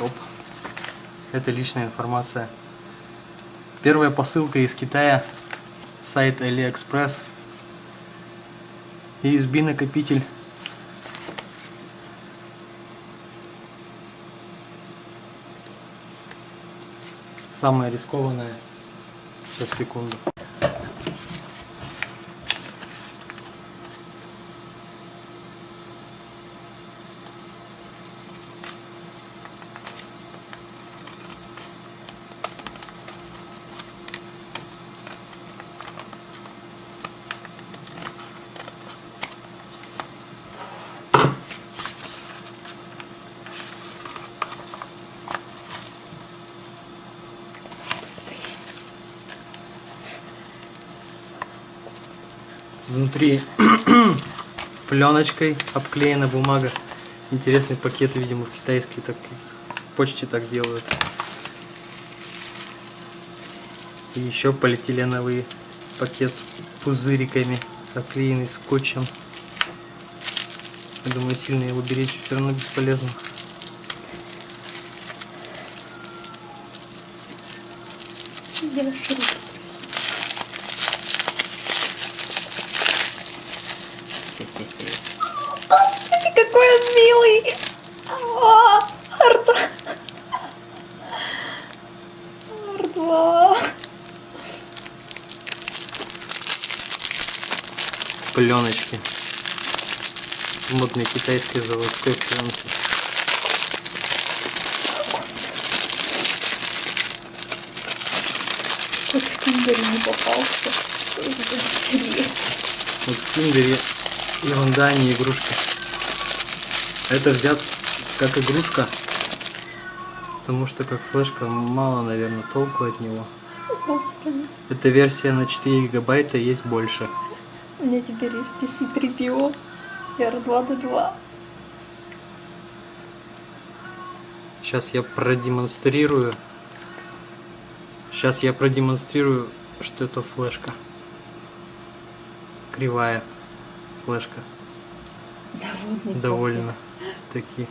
Оп. Это личная информация. Первая посылка из Китая. Сайт AliExpress. USB накопитель. Самое рискованное. Сейчас, секунду. Внутри пленочкой обклеена бумага. Интересный пакет, видимо, в китайской так почте так делают. И еще полиэтиленовый пакет с пузыриками, обклеенный скотчем. Я думаю, сильно его беречь все равно бесполезно. Руки какой он милый! А, Арта! Ардва! Пленочки. Модной китайской заводской пленки. Хоть в Тиндере не попался. Что за есть? Вот в Тиндере ерунда, а не игрушка. Это взят как игрушка, потому что как флешка мало, наверное, толку от него. Господи. Эта версия на 4 гигабайта есть больше. У меня теперь есть TC3PO и R2D2. Сейчас я продемонстрирую. Сейчас я продемонстрирую, что это флешка. Кривая флешка. Не Довольно таки